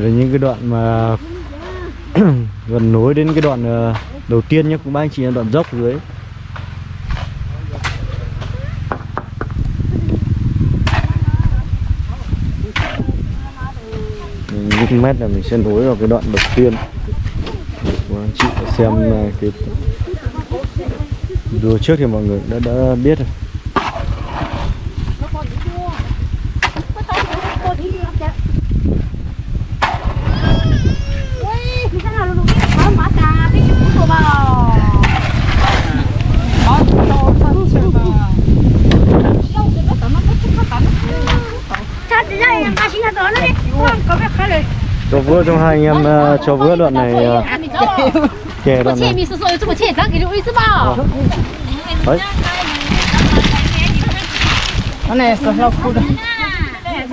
Đây là những cái đoạn mà gần nối đến cái đoạn ờ, đầu tiên nhé cũng ba anh chị là đoạn dốc dưới. Những mét là mình sẽ nối vào cái đoạn đầu tiên. Của anh chị xem ờ, cái đùa trước thì mọi người đã đã biết rồi. vừa trong hai anh em uh, cho vừa đoạn này ờ, uh, kể đoạn này. Đấy. Nó này sao cút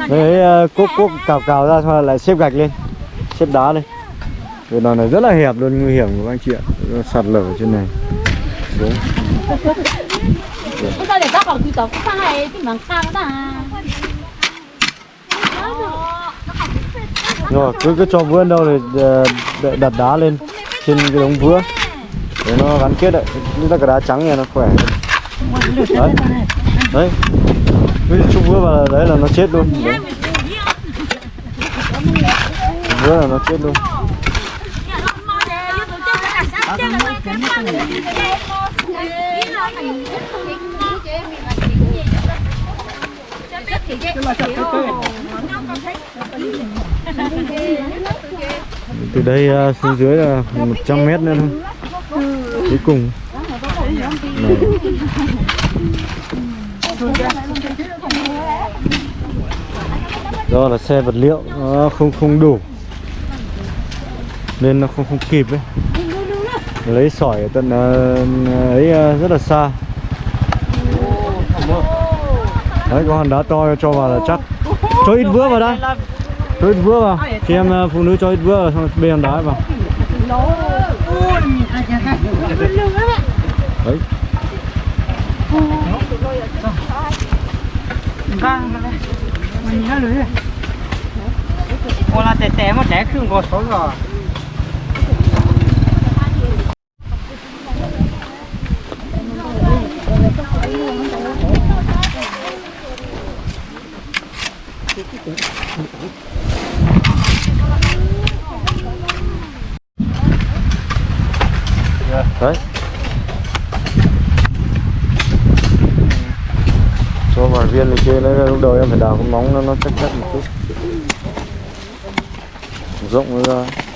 đấy uh, cúc cúc cào cào ra xong lại xếp gạch lên xếp đá lên. Cái đoạn này rất là hẹp luôn nguy hiểm của anh chị ạ. Sạt lở ở trên này. Xuống rồi, cứ cứ cho vữa đâu thì ờ, đặt đá lên trên cái đống vữa. Để nó gắn kết lại. Như là cái đá trắng này nó khỏe. Đấy. Đấy. Cứ chúc vữa vào đấy là nó chết luôn. Đấy. vữa là nó chết luôn từ đây à, xuống dưới là 100 mét nữa thôi. Cuối cùng. Này. do là xe vật liệu. Nó không không đủ. Nên nó không không kịp ấy. Lấy sỏi ở tận à, ấy à, rất là xa. Đấy có hòn đá to cho vào là chắc. Cho ít vữa vào đây cho ít vữa vào. Khi em ờ, phụ nữ cho ít vữa vào xong bê hòn đá vào. Đấy. Vâng. Ồ là tẻ tẻ mà tẻ khương có số rồi. Đấy. Cho vài viên này kia đấy lúc đầu em phải đào cái móng nó nó chắc chắc một chút. Rộng ra.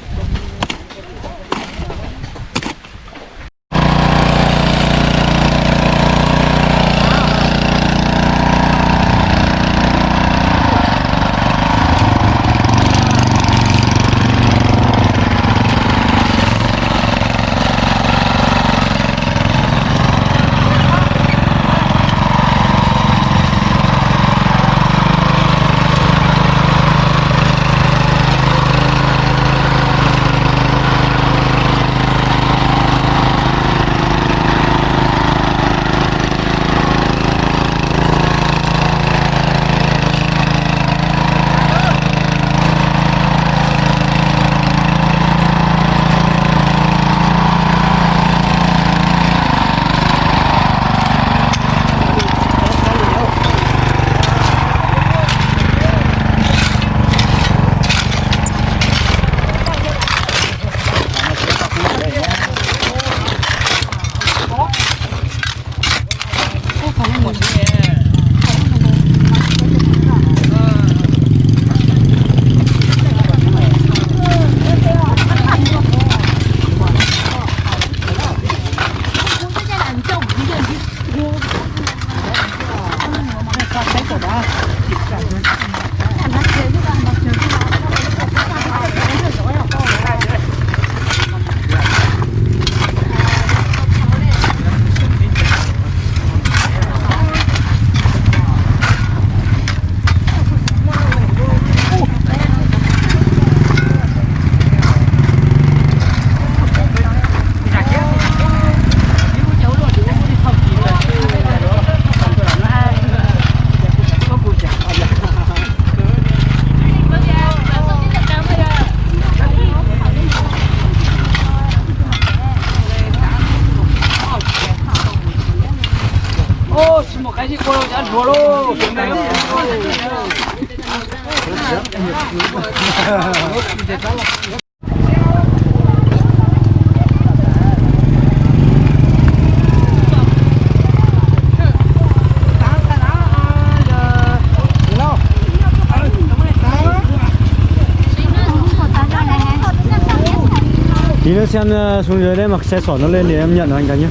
Xem ờ, xuống dưới đây mặc xe sỏ nó lên để em nhận anh cái nhé.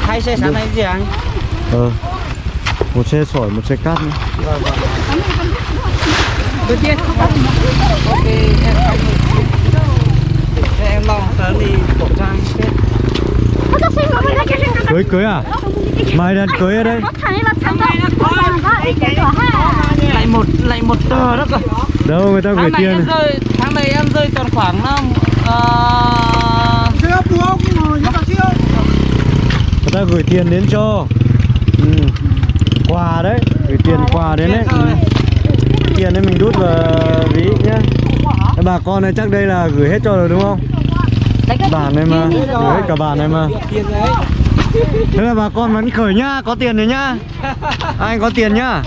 Hai xe sáng nay gì anh. Ờ. Một xe sỏi một xe cát nữa. Đầu tiên ok em em lo tớ đi khẩu trang cưới cưới à? Mai đặt cưới ở đây. Lại một lại một tờ đó cơ. Đâu người ta gửi tiền rơi tháng này em rơi còn khoảng uh, người ta gửi tiền đến cho. Ừ. quà đấy. Gửi tiền quà đến đấy. ừ. tiền đấy mình đút vào ví nhá. Bà con này chắc đây là gửi hết cho rồi đúng không? Bản này mà. gửi hết cả bản này mà. Tiền đấy. Thế là bà con vẫn khởi nhá có tiền rồi nhá. Anh có tiền nhá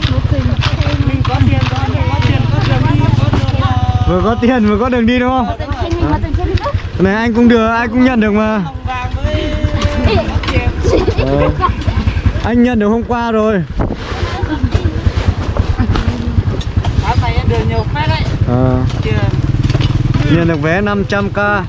mình có tiền có tiền có tiền có đường đi có đường ờ, vừa có tiền vừa có đường đi đúng không? Này anh cũng được anh cũng nhận được mà. Anh nhận được hôm qua rồi. Ờ. tiền nhận được vé 500k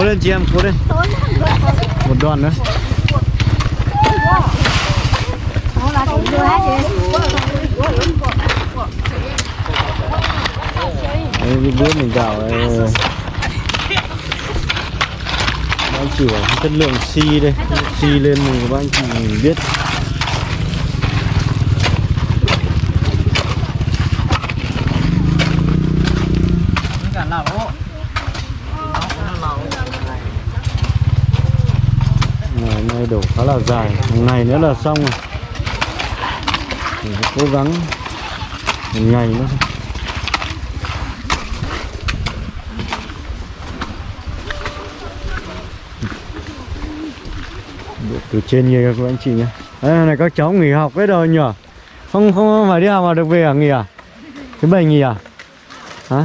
cố lên chị em cố lên một đoàn nữa. Đấy, cái bữa mình đảo ờ, Bác anh chỉ bảo chất lượng xi đây. Xi lên mình các anh chị biết cả lẩu đổ khá là dài. Một ngày nữa là xong rồi. Mình phải cố gắng một ngày nữa. Thôi. Đổ từ trên như các anh chị nhé. Đây này các cháu nghỉ học hết rồi nhỉ? Không không phải đi học mà được về à nghỉ à? Thứ bảy nghỉ à? Hả?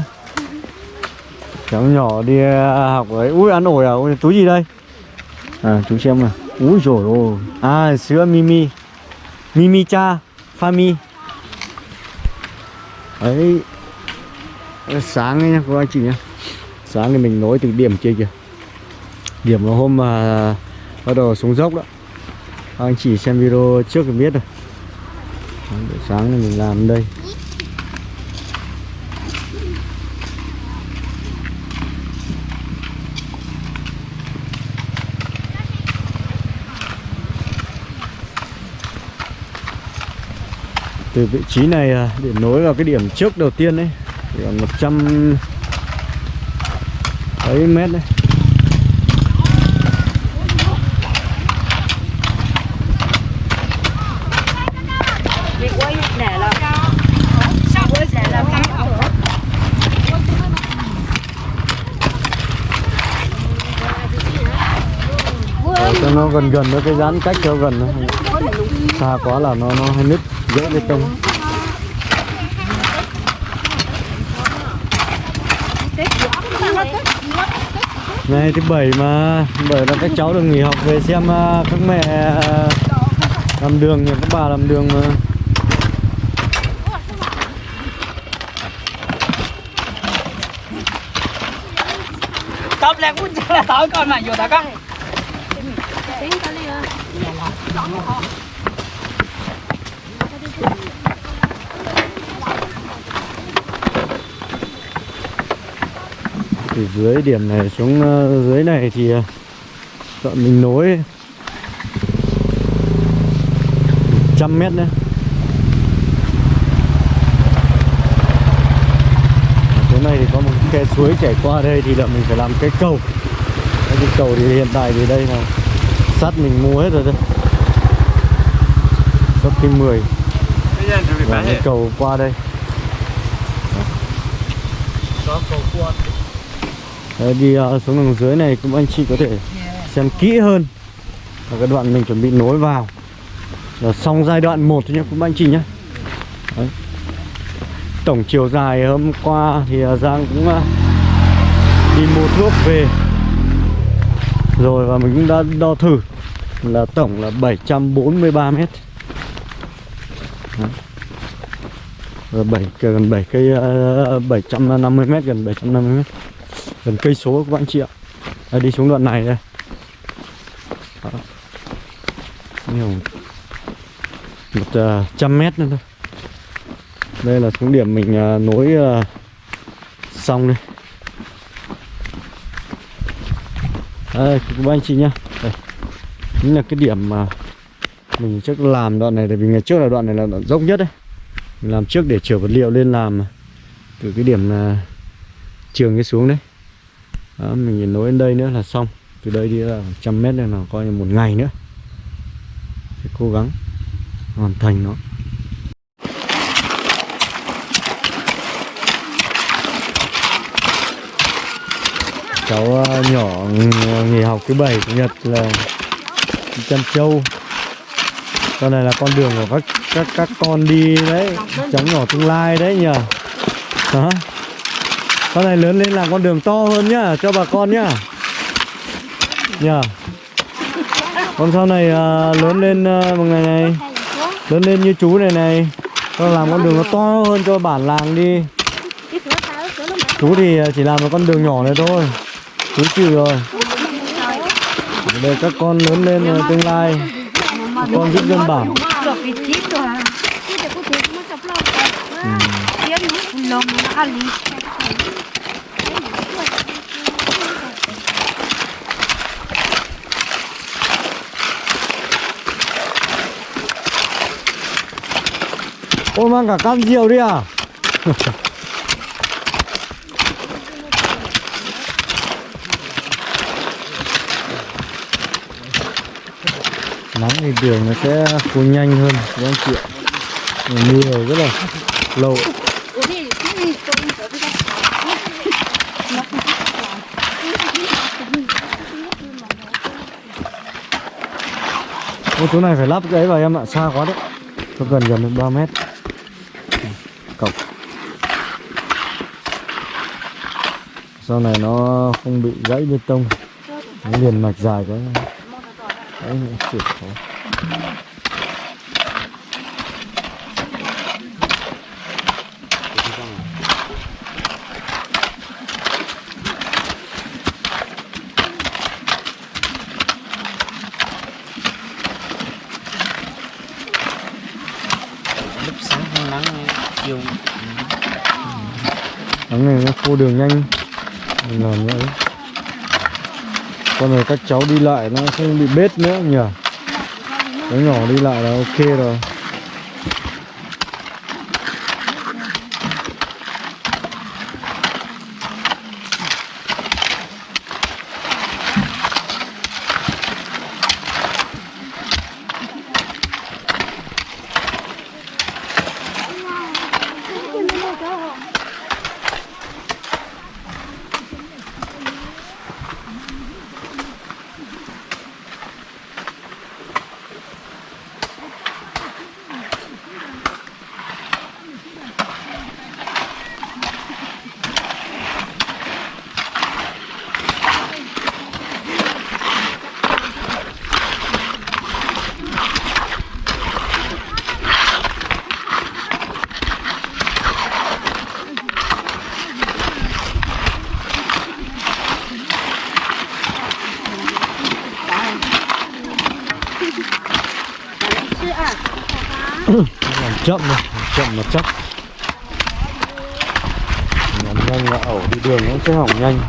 Cháu nhỏ đi à, học ấy. Ui ăn ổi à? Ui, túi gì đây? À chú xem nào úi rồi ôi à sữa mimi. Mimi cha fami ấy sáng ấy nha các anh chị nha, sáng thì mình nối từ điểm kia kìa. Điểm là hôm mà bắt đầu xuống dốc đó. Các anh chị xem video trước thì biết rồi. Sáng thì mình làm đây. Từ vị trí này à, để nối vào cái điểm trước đầu tiên đấy thì còn 100 mấy mét đấy. Ờ, cho nó gần gần với cái giãn cách cho gần nó xa quá là nó nó hơi nứt dỡ bê tông Này thứ bảy mà Bởi là các cháu được nghỉ học về xem à, các mẹ à, làm đường nhờ các bà làm đường mà. Top lại cũng chưa là tối con mà, vô đó con từ dưới điểm này xuống ờ, dưới này thì ờ, sợ mình nối trăm mét nữa. Chỗ này thì có một cái khe suối chảy qua đây thì là mình phải làm cái cầu. Cái cầu thì hiện tại thì đây là sắt mình mua hết rồi đây sắt kim 10 và cái cầu qua đây. Có cầu qua. Đấy, đi uh, xuống đằng dưới này cũng anh chị có thể xem kỹ hơn và cái đoạn mình chuẩn bị nối vào. Là xong giai đoạn 1 thôi nhé cũng anh chị nhé Đấy. tổng chiều dài hôm qua thì uh, Giang cũng uh, đi mua thuốc về. Rồi và mình cũng đã đo thử là tổng là 743 mét. Đấy. Rồi 7 gần 7 cây uh, 750 mét gần 750 mét gần cây số các bạn chị ạ. Đây, đi xuống đoạn này đây. Đó. nhiều. Một uh, trăm mét nữa thôi. Đây là xuống điểm mình uh, nối uh, xong đây. Đây các anh chị nhá. Đây. Chính là cái điểm mà mình trước làm đoạn này tại vì ngày trước là đoạn này là đoạn dốc nhất đấy. Mình làm trước để chở vật liệu lên làm từ cái điểm uh, trường cái xuống đấy đó, mình nối đến đây nữa là xong. Từ đây đi là trăm mét này là coi như một ngày nữa. Sẽ cố gắng hoàn thành nó. Cháu ờ, nhỏ nghỉ học thứ bảy chủ nhật là chăn trâu con này là con đường của các các các con đi đấy cháu nhỏ tương lai đấy nhờ. Đó con này lớn lên làm con đường to hơn nhá cho bà con nhá. Nhờ con sau này à, lớn lên à, một ngày này. Lớn lên như chú này này. Con làm con đường nó to hơn cho bản làng đi. Chú thì à, chỉ làm một con đường nhỏ này thôi. Chú chịu rồi. Để các con lớn lên à, tương lai. Các con giúp dân bản được cái chip rồi à lòng nó ăn đi Ôi mang cả cam diều đi à? Nắng thì đường nó sẽ khô nhanh hơn các anh chị ạ? Mưa rất là lâu. Ô, chỗ này phải lắp cái ấy vào em ạ, xa quá đấy. Nó gần gần đến 3 mét. Sau này nó không bị gãy bê tông. Nó liền mạch dài quá. Đấy, chịu khó. Lúc sáng nắng chiều. Nắng này nó khô đường nhanh làm nữa, Con này các cháu đi lại nó không bị bết nữa nhỉ? Cháu nhỏ đi lại là ok rồi làm chậm này chậm mà chắc. Nhanh là ẩu đi đường nó sẽ hỏng nhanh.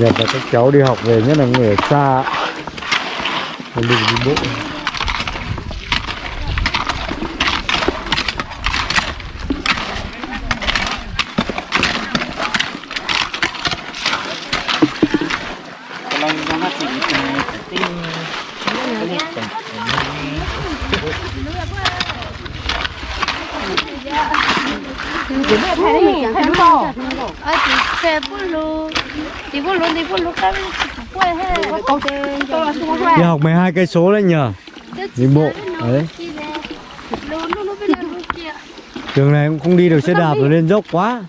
Nhật là các cháu đi học về, nhất là người ở xa. Không đi bộ Kalau yang hati itu penting. Ini penting. Thấy đúng không? Ờ, chị xe bút lù Chị bút lù, chị bút lù cái quay hết Câu tên Tôi là xuống quay đi học 12 cây số đấy nhờ. Đi bộ đấy. trường này cũng không đi được xe đạp rồi lên dốc quá.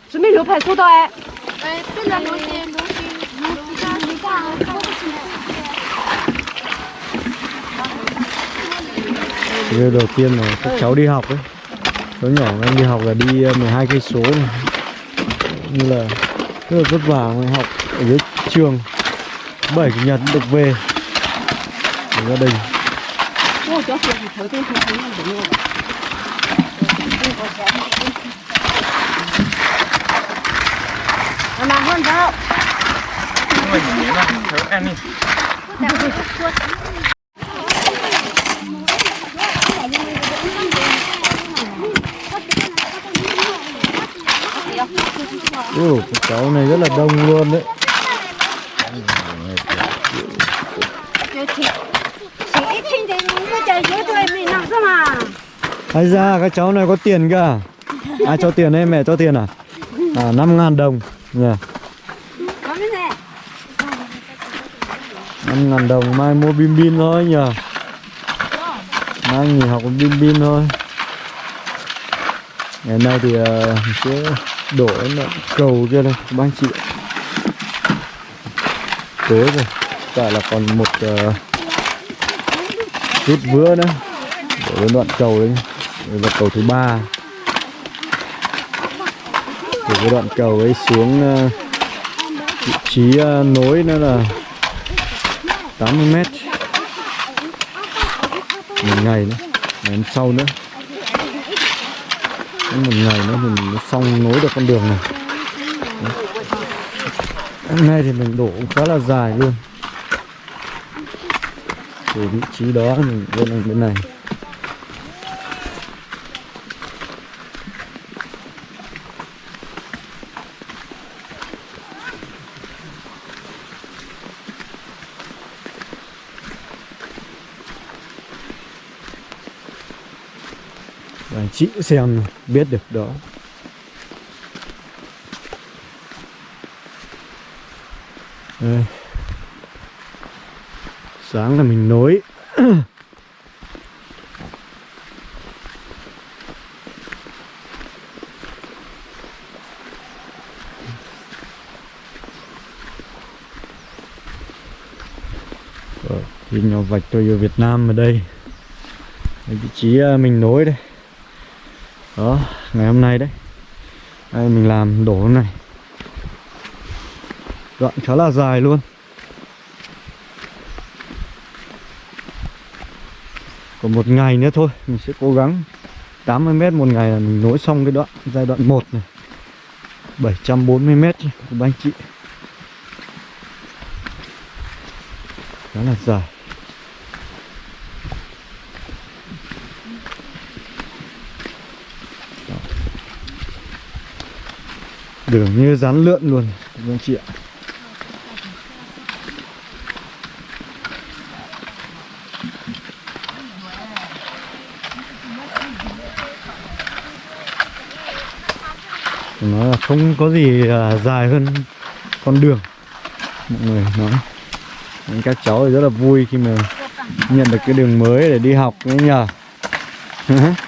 Điều đầu tiên là các cháu đi học ấy. Cháu nhỏ em đi học là đi ờ, 12 cây số như là rất là vất vả ngoài học ở dưới trường. Bảy chủ nhật được về. Với gia đình. Mà hơn đâu ăn đi. Các cháu này rất là đông luôn đấy Chị ít xin thì nó chạy dưới thôi mình làm sao mà Hay ra các cháu này có tiền cả Ai cho tiền đây mẹ cho tiền à? À 5 ngàn đồng. Cái này 5 ngàn đồng mai mua bim bim thôi nhờ. Mai nghỉ học bim bim thôi. Ngày nay thì uh, sẽ đổ cầu kia đây các anh chị. Tối rồi Tại là còn một uh, chút vữa nữa. Đến đoạn cầu đấy đây là cầu thứ ba. Từ cái đoạn cầu ấy xuống ờ, vị trí ờ, nối nữa là 80 mét. Một ngày nữa, ngày hôm sau nữa. Đến một ngày nữa mình nó xong nối được con đường này. Đấy. hôm nay thì mình đổ cũng khá là dài luôn. Từ vị trí đó, mình lên bên này. Và anh chị xem biết được đó. Đây. Sáng là mình nối. Ờ, thì nhỏ vạch tôi ở Việt Nam ở đây. Vị trí à, mình nối đây đó, ngày hôm nay đấy. Đây, mình làm đổ này đoạn khá là dài luôn. Còn một ngày nữa thôi, mình sẽ cố gắng 80 mét một ngày là mình nối xong cái đoạn, giai đoạn 1 này. 740 mét của anh chị. Khá là dài. Đường như rán lượn luôn các anh chị ạ? Nó là không có gì à, dài hơn con đường. Mọi người nói. Nên các cháu thì rất là vui khi mà nhận được cái đường mới để đi học đấy nhờ.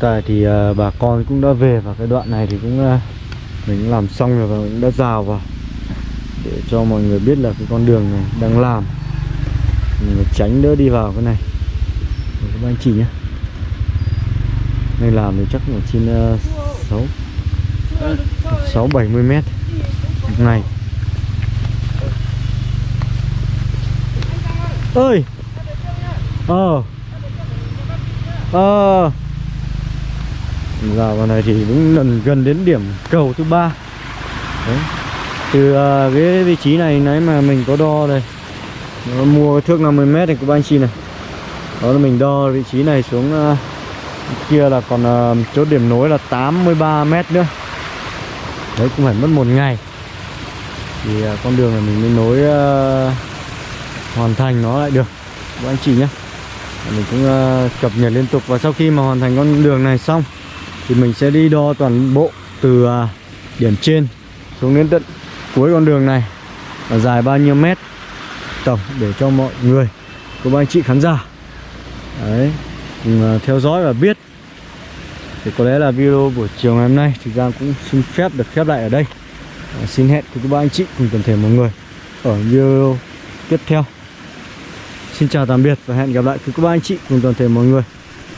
tại thì uh, bà con cũng đã về và cái đoạn này thì cũng uh, mình cũng làm xong rồi và cũng đã rào vào để cho mọi người biết là cái con đường này đang làm. Mình tránh đỡ đi vào cái này. Để các anh chị nhé. Nên làm thì chắc là trên ờ, sáu sáu bảy mươi mét một ngày. Ơi! Ờ! Ờ! Giờ vào này thì cũng gần gần đến điểm cầu thứ ba. Từ uh, cái vị trí này nãy mà mình có đo đây. Nó mua thước 50 mét này của anh chị này. Đó là mình đo vị trí này xuống uh, kia là còn uh, chốt điểm nối là 83 mét nữa. Đấy cũng phải mất một ngày. Thì uh, con đường này mình mới nối uh, hoàn thành nó lại được. Các anh chị nhé. Mình cũng uh, cập nhật liên tục và sau khi mà hoàn thành con đường này xong thì mình sẽ đi đo toàn bộ từ à, điểm trên xuống đến tận cuối con đường này. Là dài bao nhiêu mét tổng để cho mọi người các anh chị khán giả. Đấy cùng à, theo dõi và biết. Thì có lẽ là video buổi chiều ngày hôm nay thì giang cũng xin phép được khép lại ở đây. À, xin hẹn cùng các bạn anh chị cùng toàn thể mọi người ở video tiếp theo. Xin chào tạm biệt và hẹn gặp lại cùng các bạn anh chị cùng toàn thể mọi người.